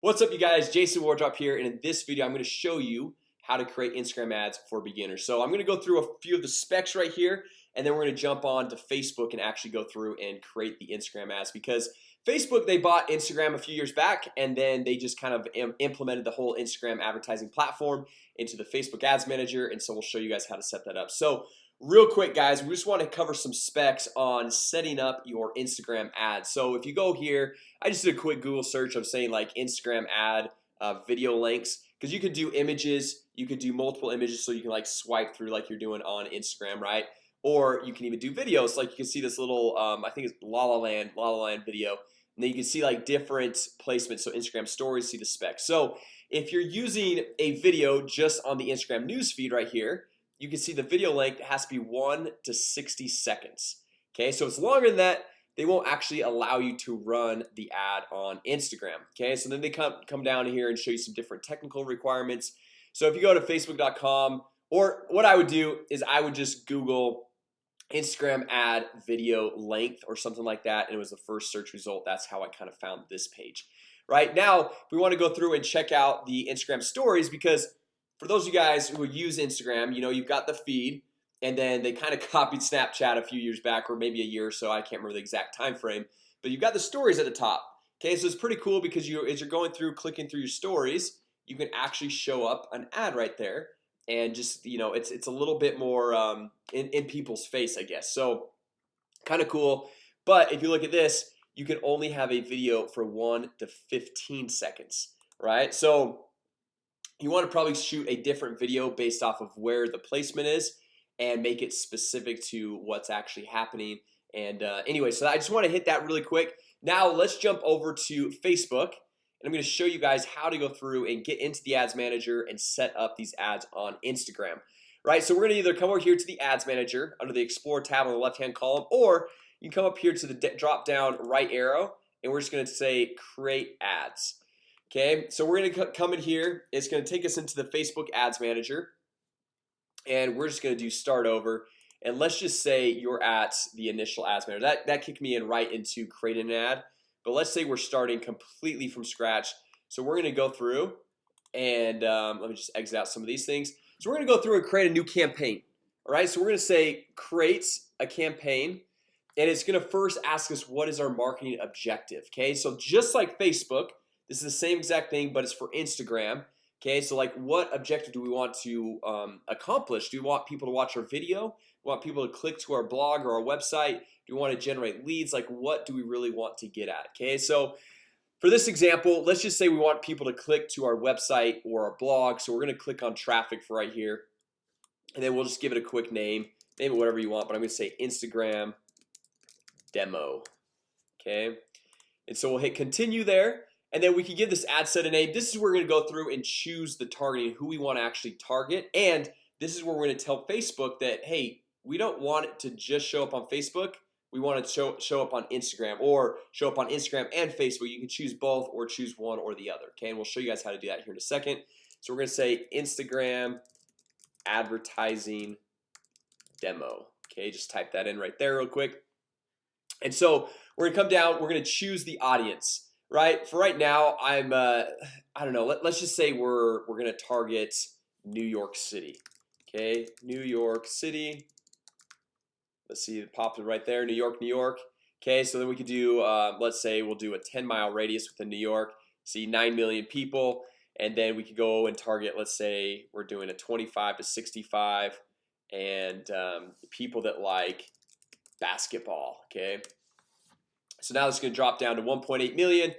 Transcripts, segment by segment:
What's up you guys? Jason Wardrop here and in this video I'm going to show you how to create Instagram ads for beginners. So I'm going to go through a few of the specs right here and then we're going to jump on to Facebook and actually go through and create the Instagram ads because Facebook they bought Instagram a few years back and then they just kind of implemented the whole Instagram advertising platform into the Facebook Ads Manager and so we'll show you guys how to set that up. So real quick guys we just want to cover some specs on setting up your Instagram ads so if you go here I just did a quick Google search of saying like Instagram ad uh, video links because you could do images you could do multiple images so you can like swipe through like you're doing on Instagram right? Or you can even do videos like you can see this little um, I think it's La La Land La La Land video and then you can see like different placements so Instagram stories see the specs. So if you're using a video just on the Instagram news feed right here you can see the video length has to be 1 to 60 seconds. Okay, so it's longer than that they won't actually allow you to run the ad on Instagram. Okay, so then they come come down here and show you some different technical requirements. So if you go to facebook.com or what I would do is I would just Google Instagram ad video length or something like that and it was the first search result. That's how I kind of found this page. Right now we want to go through and check out the Instagram stories because for those of you guys who use Instagram You know, you've got the feed and then they kind of copied Snapchat a few years back or maybe a year or so I can't remember the exact time frame but you've got the stories at the top. Okay, so it's pretty cool because you as you're going through clicking through your stories You can actually show up an ad right there and just you know, it's it's a little bit more um, in, in people's face I guess. So kind of cool. But if you look at this you can only have a video for 1 to 15 seconds right? So you want to probably shoot a different video based off of where the placement is and make it specific to what's actually happening. And uh, anyway so I just want to hit that really quick. Now let's jump over to Facebook and I'm going to show you guys how to go through and get into the ads manager and set up these ads on Instagram. Right, so we're gonna either come over here to the ads manager under the explore tab on the left hand column or you can come up here to the drop down right arrow and we're just gonna say create ads Okay, so we're gonna come in here. It's gonna take us into the Facebook Ads Manager. And we're just gonna do start over. And let's just say you're at the initial ads manager. That that kicked me in right into creating an ad. But let's say we're starting completely from scratch. So we're gonna go through and um, let me just exit out some of these things. So we're gonna go through and create a new campaign. All right so we're gonna say create a campaign. And it's gonna first ask us what is our marketing objective okay? So just like Facebook this is the same exact thing, but it's for Instagram Okay, so like what objective do we want to um, accomplish? Do we want people to watch our video? We want people to click to our blog or our website? Do we want to generate leads? Like what do we really want to get at? Okay, so for this example, let's just say we want people to click to our website or our blog So we're gonna click on traffic for right here and then we'll just give it a quick name name it whatever you want, but I'm gonna say Instagram demo Okay, and so we'll hit continue there and then we can give this ad set a name. This is where we're gonna go through and choose the targeting who we want to actually target. And this is where we're gonna tell Facebook that hey we don't want it to just show up on Facebook. We want to show show up on Instagram or show up on Instagram and Facebook. You can choose both or choose one or the other Okay, and we'll show you guys how to do that here in a second. So we're gonna say Instagram advertising demo Okay, just type that in right there real quick. And so we're gonna come down. We're gonna choose the audience right? For right now I'm uh, I don't know let, let's just say we're we're gonna target New York City Okay, New York City. Let's see it popped right there New York New York Okay, so then we could do uh, let's say we'll do a 10 mile radius within New York see 9 million people and then we could go and target let's say we're doing a 25 to 65 and um, people that like basketball okay so now it's going to drop down to 1.8 million.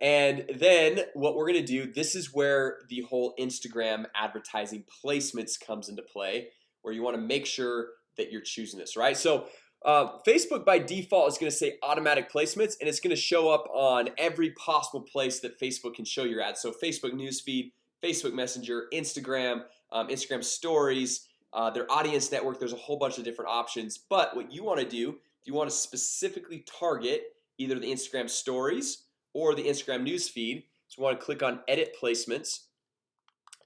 And then what we're gonna do this is where the whole Instagram advertising placements comes into play where you want to make sure that you're choosing this right? So uh, Facebook by default is going to say automatic placements and it's going to show up on every possible place that Facebook can show your ads. So Facebook newsfeed Facebook Messenger Instagram um, Instagram stories uh, their audience network there's a whole bunch of different options. But what you want to do if you want to specifically target either the Instagram stories or the Instagram news feed. So we want to click on edit placements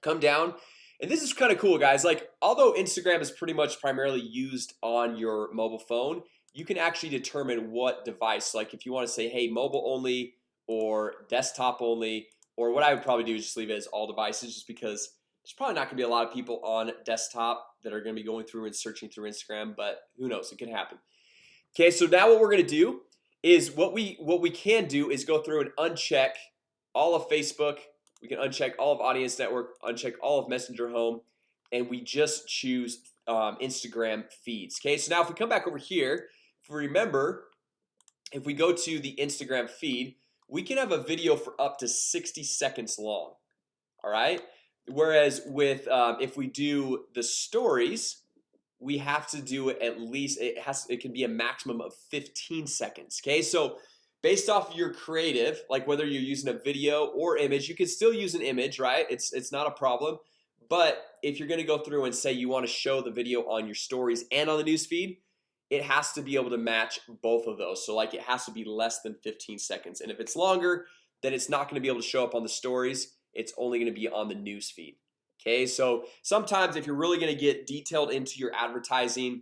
Come down. And this is kind of cool guys. Like although Instagram is pretty much primarily used on your mobile phone You can actually determine what device. Like if you want to say hey mobile only or desktop only or what I would probably do is just leave it as all devices just because there's probably not gonna be a lot of people on desktop that are gonna be going through and searching through Instagram but who knows? It could happen. Okay, so now what we're gonna do is what we what we can do is go through and uncheck all of Facebook. We can uncheck all of audience network uncheck all of messenger home and we just choose um, Instagram feeds Okay, so now if we come back over here if we remember if we go to the Instagram feed we can have a video for up to 60 seconds long all right? Whereas with um, if we do the stories we have to do it at least it has it can be a maximum of 15 seconds okay? So based off your creative like whether you're using a video or image you can still use an image right? It's it's not a problem. But if you're gonna go through and say you want to show the video on your stories and on the newsfeed it has to be able to match both of those. So like it has to be less than 15 seconds. And if it's longer then it's not to be able to show up on the stories. It's only to be on the newsfeed Okay, so sometimes if you're really gonna get detailed into your advertising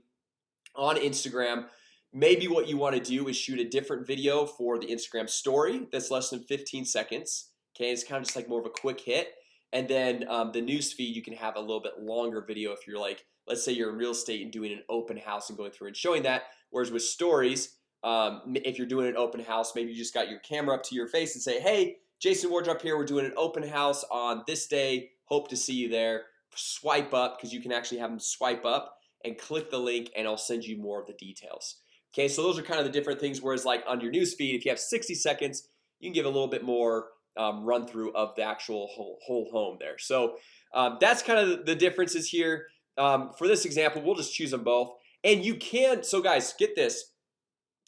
on Instagram Maybe what you want to do is shoot a different video for the Instagram story that's less than 15 seconds Okay, it's kind of just like more of a quick hit. And then um, the news feed you can have a little bit longer video if you're like let's say you're in real estate and doing an open house and going through and showing that. Whereas with stories um, if you're doing an open house maybe you just got your camera up to your face and say hey Jason Wardrop here. We're doing an open house on this day Hope to see you there. Swipe up because you can actually have them swipe up and click the link and I'll send you more of the details. Okay, so those are kind of the different things whereas like on your newsfeed if you have 60 seconds you can give a little bit more um, run through of the actual whole, whole home there. So um, that's kind of the differences here. Um, for this example We'll just choose them both. And you can so guys get this.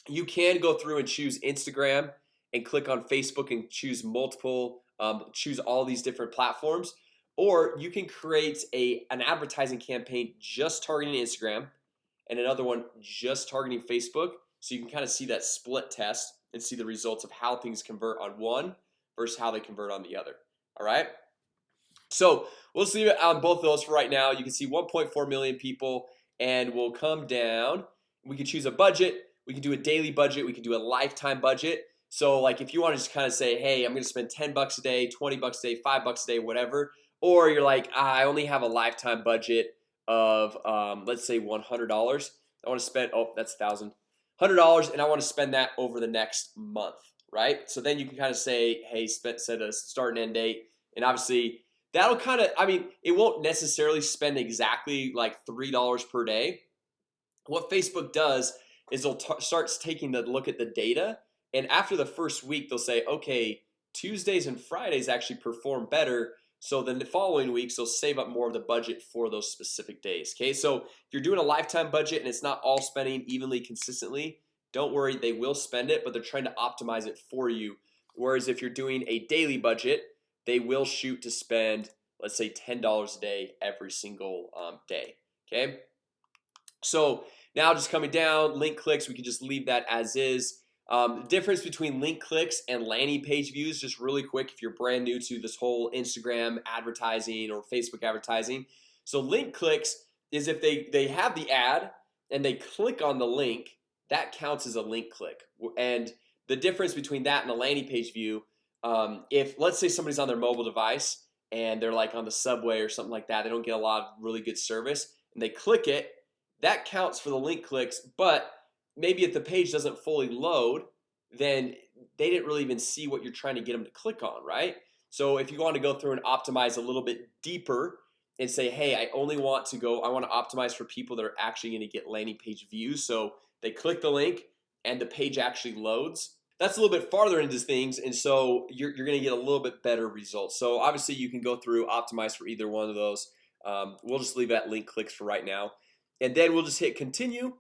You can go through and choose Instagram and click on Facebook and choose multiple um, choose all these different platforms or you can create a an advertising campaign just targeting Instagram and another one just targeting Facebook. So you can kind of see that split test and see the results of how things convert on one versus how they convert on the other. All right? So we'll see it on both of those for right now. You can see 1.4 million people and we'll come down. We can choose a budget. We can do a daily budget. We can do a lifetime budget. So like if you want to just kind of say hey I'm gonna spend 10 bucks a day 20 bucks a day five bucks a day whatever or you're like I only have a lifetime budget of um, let's say $100 I want to spend oh that's thousand. Hundred dollars and I want to spend that over the next month right? So then you can kind of say hey spend set a start and end date. And obviously that'll kind of I mean it won't necessarily spend exactly like three dollars per day. What Facebook does is they'll starts taking the look at the data and after the first week they'll say okay Tuesdays and Fridays actually perform better so then the following weeks they'll save up more of the budget for those specific days Okay, so if you're doing a lifetime budget and it's not all spending evenly consistently Don't worry, they will spend it but they're trying to optimize it for you. Whereas if you're doing a daily budget, they will shoot to spend let's say $10 a day every single um, day Okay, so now just coming down link clicks we can just leave that as is um, difference between link clicks and landing page views just really quick if you're brand new to this whole Instagram advertising or Facebook advertising. So link clicks is if they they have the ad and they click on the link that counts as a link click. And the difference between that and a landing page view um, if let's say somebody's on their mobile device and they're like on the subway or something like that they don't get a lot of really good service and they click it that counts for the link clicks but maybe if the page doesn't fully load then they didn't really even see what you're trying to get them to click on right? So if you want to go through and optimize a little bit deeper and say hey I only want to go I want to optimize for people that are actually going to get landing page views so they click the link and the page actually loads that's a little bit farther into things and so you're, you're gonna get a little bit better results. So obviously you can go through optimize for either one of those. Um, we'll just leave that link clicks for right now. And then we'll just hit continue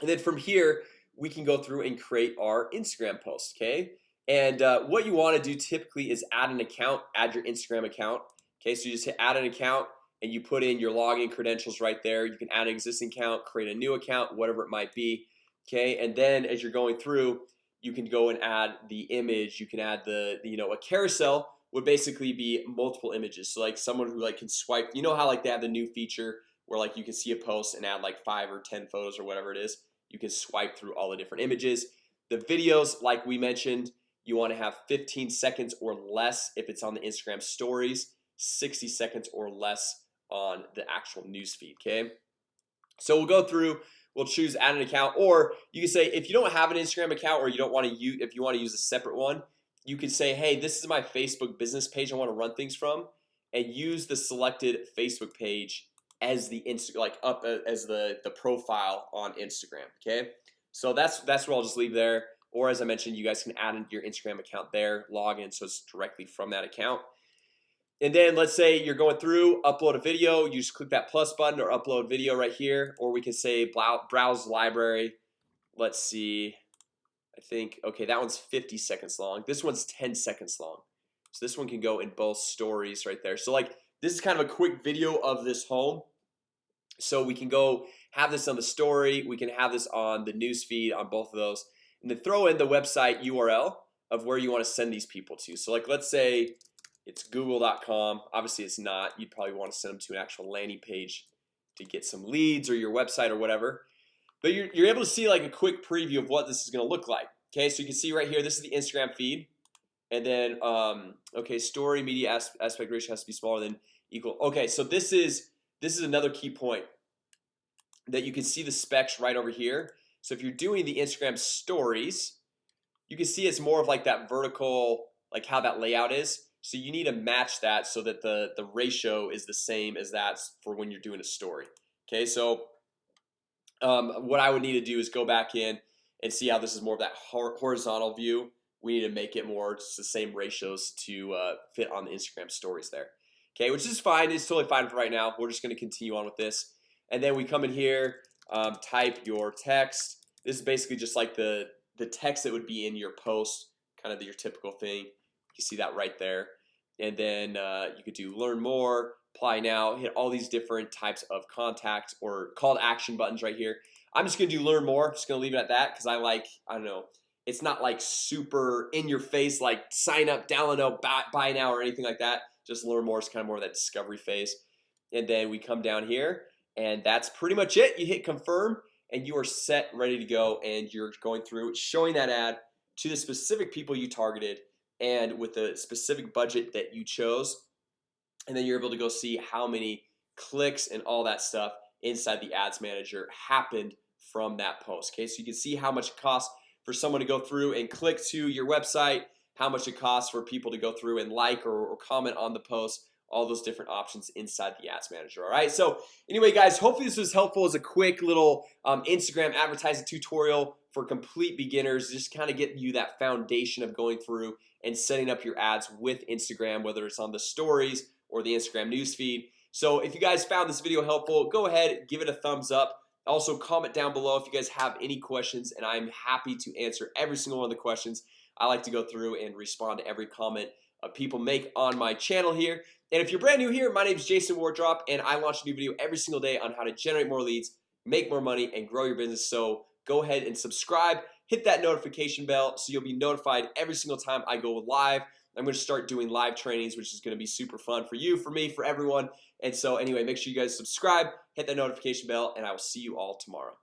and then from here we can go through and create our Instagram post Okay, and uh, what you want to do typically is add an account add your Instagram account Okay, so you just hit add an account and you put in your login credentials right there. You can add an existing account create a new account whatever it might be Okay, and then as you're going through you can go and add the image. You can add the, the you know a carousel would basically be multiple images. So like someone who like can swipe you know how like they have the new feature where like you can see a post and add like five or ten photos or whatever it is you can swipe through all the different images. The videos like we mentioned you want to have 15 seconds or less if it's on the Instagram stories 60 seconds or less on the actual newsfeed okay? So we'll go through we'll choose add an account or you can say if you don't have an Instagram account or you don't want to use if you want to use a separate one you can say hey this is my Facebook business page I want to run things from and use the selected Facebook page as the Insta like up uh, as the the profile on Instagram Okay, so that's that's where I'll just leave there. Or as I mentioned you guys can add in your Instagram account there log in so it's directly from that account. And then let's say you're going through upload a video you just click that plus button or upload video right here. Or we can say browse library. Let's see. I think okay that one's 50 seconds long. This one's 10 seconds long. So this one can go in both stories right there. So like this is kind of a quick video of this home so we can go have this on the story we can have this on the news feed on both of those and then throw in the website URL of where you want to send these people to. So like let's say it's google.com obviously it's not you'd probably want to send them to an actual landing page to get some leads or your website or whatever but you're, you're able to see like a quick preview of what this is gonna look like okay? So you can see right here this is the Instagram feed and then um, okay story media aspect ratio has to be smaller than equal okay? So this is this is another key point that you can see the specs right over here. So if you're doing the Instagram stories you can see it's more of like that vertical like how that layout is. So you need to match that so that the the ratio is the same as that for when you're doing a story. Okay, so um, what I would need to do is go back in and see how this is more of that horizontal view. We need to make it more just the same ratios to uh, fit on the Instagram stories there Okay, which is fine. It's totally fine for right now. We're just going to continue on with this. And then we come in here um, type your text. This is basically just like the the text that would be in your post kind of your typical thing. You see that right there. And then uh, you could do learn more apply now hit all these different types of contacts or call to action buttons right here. I'm just gonna do learn more. Just gonna leave it at that because I like I don't know it's not like super in your face like sign up download buy, buy now or anything like that just learn more is kind of more of that discovery phase. And then we come down here and that's pretty much it. You hit confirm and you are set ready to go and you're going through showing that ad to the specific people you targeted and with the specific budget that you chose. And then you're able to go see how many clicks and all that stuff inside the ads manager happened from that post okay? So you can see how much it costs for someone to go through and click to your website how much it costs for people to go through and like or, or comment on the post all those different options inside the ads manager all right? So anyway guys hopefully this was helpful as a quick little um, Instagram advertising tutorial for complete beginners just kind of getting you that foundation of going through and setting up your ads with Instagram whether it's on the stories or the Instagram newsfeed so if you guys found this video helpful go ahead give it a thumbs up. Also comment down below if you guys have any questions and I'm happy to answer every single one of the questions I like to go through and respond to every comment uh, people make on my channel here. And if you're brand new here my name is Jason Wardrop and I launch a new video every single day on how to generate more leads make more money and grow your business. So go ahead and subscribe hit that notification bell so you'll be notified every single time I go live. I'm going to start doing live trainings which is going to be super fun for you for me for everyone. And so anyway make sure you guys subscribe hit that notification bell and I will see you all tomorrow